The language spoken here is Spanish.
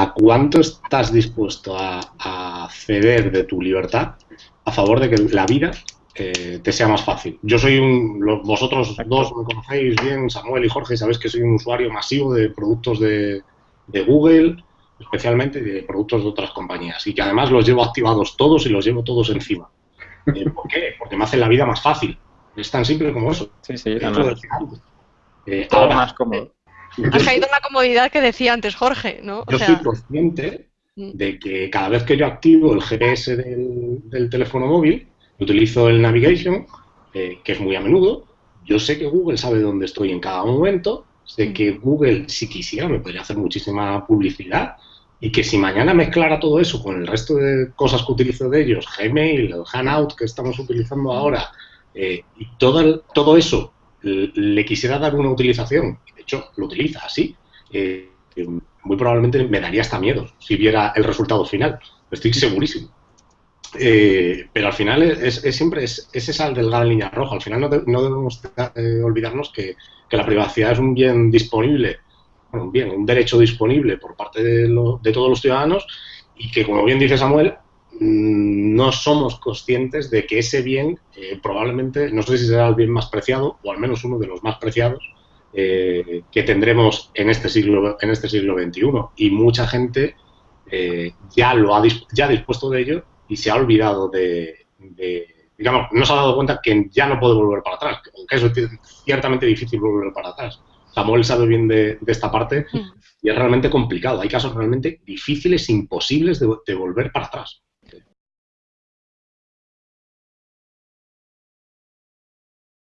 ¿a cuánto estás dispuesto a, ceder de tu libertad a favor de que la vida eh, te sea más fácil? Yo soy un, vosotros dos me conocéis bien, Samuel y Jorge, sabéis que soy un usuario masivo de productos de, Google, especialmente de productos de otras compañías, y que además los llevo activados todos y los llevo todos encima. Eh, ¿Por qué? Porque me hacen la vida más fácil. Es tan simple como eso. Sí, sí, eh, ahora, más cómodo. Has caído en la comodidad que decía antes Jorge, ¿no? yo soy consciente mm. de que cada vez que yo activo el GPS del, teléfono móvil, utilizo el navigation, eh, que es muy a menudo, yo sé que Google sabe dónde estoy en cada momento, sé mm. que Google, si quisiera, me podría hacer muchísima publicidad y que si mañana mezclara todo eso con el resto de cosas que utilizo de ellos, Gmail, el Hangout que estamos utilizando ahora, eh, y todo, todo eso le quisiera dar una utilización lo utiliza así, eh, muy probablemente me daría hasta miedo si viera el resultado final. Estoy segurísimo. Eh, pero al final es, siempre es, esa delgada línea roja. Al final no, debemos eh, olvidarnos que, la privacidad es un bien disponible, un bien, un derecho disponible por parte de, de todos los ciudadanos y que, como bien dice Samuel, mm, no somos conscientes de que ese bien probablemente, no sé si será el bien más preciado o al menos uno de los más preciados eh, que tendremos en este siglo en este siglo XXI y mucha gente eh, ya lo ha ya dispuesto de ello y se ha olvidado de, digamos no se ha dado cuenta que ya no puede volver para atrás eso es ciertamente difícil volver para atrás. Samuel sabe bien de, esta parte y es realmente complicado. Hay casos realmente difíciles imposibles de volver para atrás